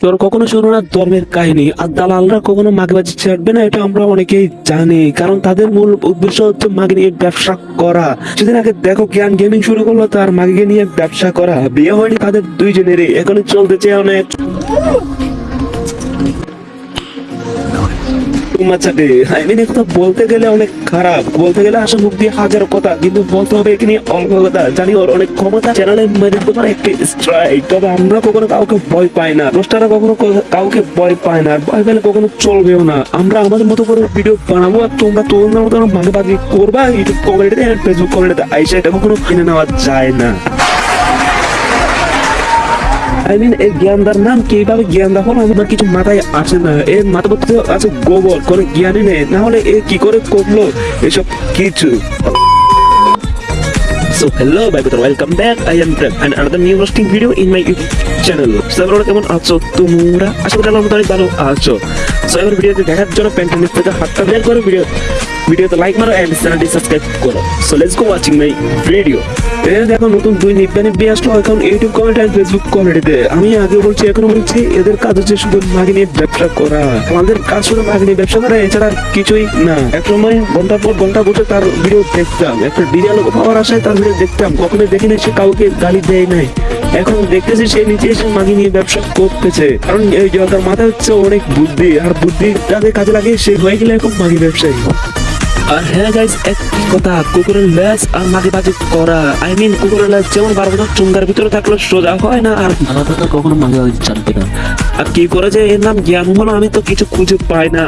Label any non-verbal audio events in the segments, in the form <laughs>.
তোর কখনো শুনো না ধর্মের কাহিনী? আর দালালরা কখনো মাগবাজি ছাড়বে না, এটা আমরা অনেকেই জানি। কারণ তাদের মূল উদ্দেশ্য হচ্ছে মাগে নিয়ে ব্যবসা করা। সেদিন আগে দেখো, জ্ঞান গেমিং শুরু করল, তার মাগে নিয়ে ব্যবসা করা। বিয়ে হয়নি তাদের দুইজনেরই, এখনই চলতেছে অনেক। মাচাটে আই মিন বলতে গেলে অনেক খারাপ। বলতে গেলে আসলে মুখ দিয়ে হাজার কথা, কিন্তু বলতে হবে এখানে অল্প কথা জানি ওর অনেক ক্ষমতা চ্যানেলে মেরে দিতে পারে একটি স্ট্রাইক তবে আমরা কখনো কাউকে ভয় পাই না। রোস্টাররা কখনো কাউকে ভয় পায় না। ভয় পেলে কখনো চলবেও না। আমরা আমাদের মতো করে ভিডিও বানাবো আর তোমরা তোমাদের মতো মাঝে মাঝে করবা। ইউটিউব কমেন্টে, ফেসবুক কমেন্টে আইসা এটা কখনো কিনে নেওয়া যায় না। আই মিন এই জ্ঞানদার নাম কীভাবে জ্ঞানদা হলো আমার কিছু মাথায় আসে না। এর মাথা মধ্যে আছে গোবর কোনো জ্ঞানই নেই। না হলে এ কি করে করল? এসব কিছু। So hello my brother, welcome back. I am Prem and another new roasting video in my YouTube channel. So everyone কেমন আছো? তোমরা? আশা করি আল্লাহর মতো অনেক ভালো আছো। সো এবার ভিডিওতে দেখার জন্য প্যান্টের নিচ থেকে হাতটা বের করে ভিডিও ভিডিওতে লাইক মারো এন্ড চ্যানেলটি সাবস্ক্রাইব করো। So let's go watching my video এ দেখো, নতুন দুই নিব্বা নিব্বি আসলো এখন ইউটিউব কমেন্ট আর ফেসবুক কমেন্টে আমি আগে বলছি, এখনও বলছি, এদের কাজ হচ্ছে শুধু মাগে নিয়ে ব্যবসা করা। আমাদের কাজ শুধু মাগে নিয়ে ব্যবসা করা, এছাড়া কিছুই না। এক সময় ঘণ্টা পর ঘণ্টা বসে তার ভিডিও দেখতাম। একটা ডিজিটাল পাওয়ার আশায় তার ভিডিও দেখতাম। কখনো দেখি না সে কাউকে গালি দেয় নাই। এখন দেখতেছি সে নিচে এসে মাগি নিয়ে ব্যবসা করতেছে। কারণ এই জগার মাথায় হচ্ছে অনেক বুদ্ধি, আর বুদ্ধি যাদের কাজে লাগে সে হয়ে গেলে এখন মাগি ব্যবসায়ী। আর হ্যাঁ গাইজ এক কথা কুকুরের লেজ আর মাকে বাজি করা আই মিন কুকুরের লেজ যেমন বারো বছর চুঙ্গার ভিতরে থাকলে সোজা হয় না আর আলাদা তো কখনো মাঝে মাঝে চালতে না। আর কি করে যে এর নাম জ্ঞান হলো আমি তো কিছু খুঁজে পাই না।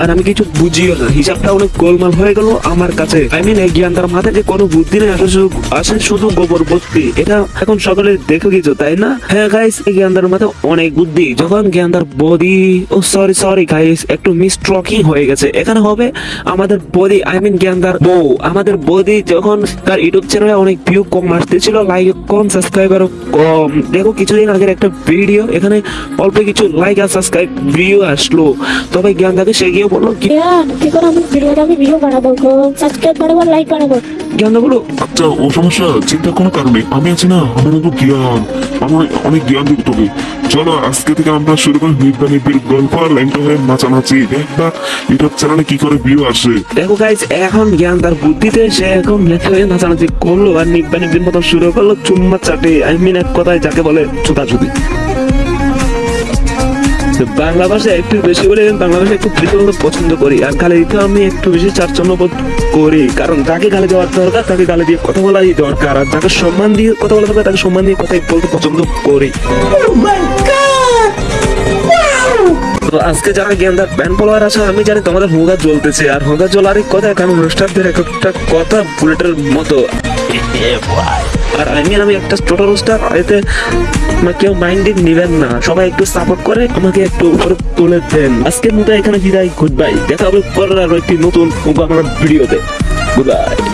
আর আমি কিছু বুঝিও না। হিসাবটা অনেক গোলমাল হয়ে গেল আমার কাছে। আই মিন এই জ্ঞান তার মাথায় যে কোনো বুদ্ধি নেই আসলে আসে শুধু গোবর বুদ্ধি। এটা এখন সকলে দেখে কিছু, তাই না? হ্যাঁ গাইস এই জ্ঞানদার মাথায় অনেক বুদ্ধি। যখন জ্ঞানদার বডি ও সরি সরি গাইস একটু মিসট্রকিং হয়ে গেছে। এখানে হবে আমাদের বডি আই মিন জ্ঞানদার বউ। আমাদের বডি যখন তার ইউটিউব চ্যানেলে অনেক ভিউ কম আসতেছিল লাইক কম সাবস্ক্রাইবার কম। দেখো, কিছুদিন আগের একটা ভিডিও এখানে অল্প কিছু লাইক আর সাবস্ক্রাইব ভিউ আসলো। তবে জ্ঞানদাকে সে গিয়ে বলল কি? কি করে আমি? ভিডিওটা আমি ভিডিও বানাবো সাবস্ক্রাইব বানাবো লাইক বানাবো। জ্ঞানদা বলো? আচ্ছা ও সমস্যা চিন্তা কোনো কারণে আমি আছি না আমার তো জ্ঞান। আমার অনেক জ্ঞান দিব তোকে চলো আজকে থেকে আমরা শুরু করি নিব্বা নিব্বির গল্প আর লাইনটা হয়ে নাচানাচি। দেখবা ইউটিউব চ্যানেলে কি করে ভিউ আসে। দেখো গাইজ এখন জ্ঞান তার বুদ্ধিতে সে এখন লেখা হয়ে নাচানাচি করল আর নিব্বা নিব্বির মতো শুরু করল চুম্মা চাটে। আই মিন এক কথায় যাকে বলে তো বাংলা ভাষা একটু বেশি বলে বাংলা ভাষা একটু বেশি বলতে পছন্দ করি। আর গালি দিতে আমি একটু বেশি চারচন্ন বোধ করি কারণ যাকে গালি দেওয়ার দরকার তাকে গালি দিয়ে কথা বলাই দরকার। আর যাকে সম্মান দিয়ে কথা বলা দরকার তাকে সম্মান দিয়ে কথা বলতে পছন্দ করি। তো আজকে যারা গেন্দার ব্যান ফলোয়ার আছে আমি জানি তোমাদের হোগা জ্বলতেছে। আর হোগা জ্বলারই কথা কারণ অনুষ্ঠানদের এক একটা কথা বুলেটের মতো। <laughs> আর আমি আমি একটা ছোট রোস্টার এতে কেউ মাইন্ডে নেবেন না। সবাই একটু সাপোর্ট করে, আমাকে একটু উপরে তুলে দেন। আজকের মতো এখানে বিদায় গুড বাই দেখা হবে পরের আরও একটি নতুন ভিডিওতে। Good bye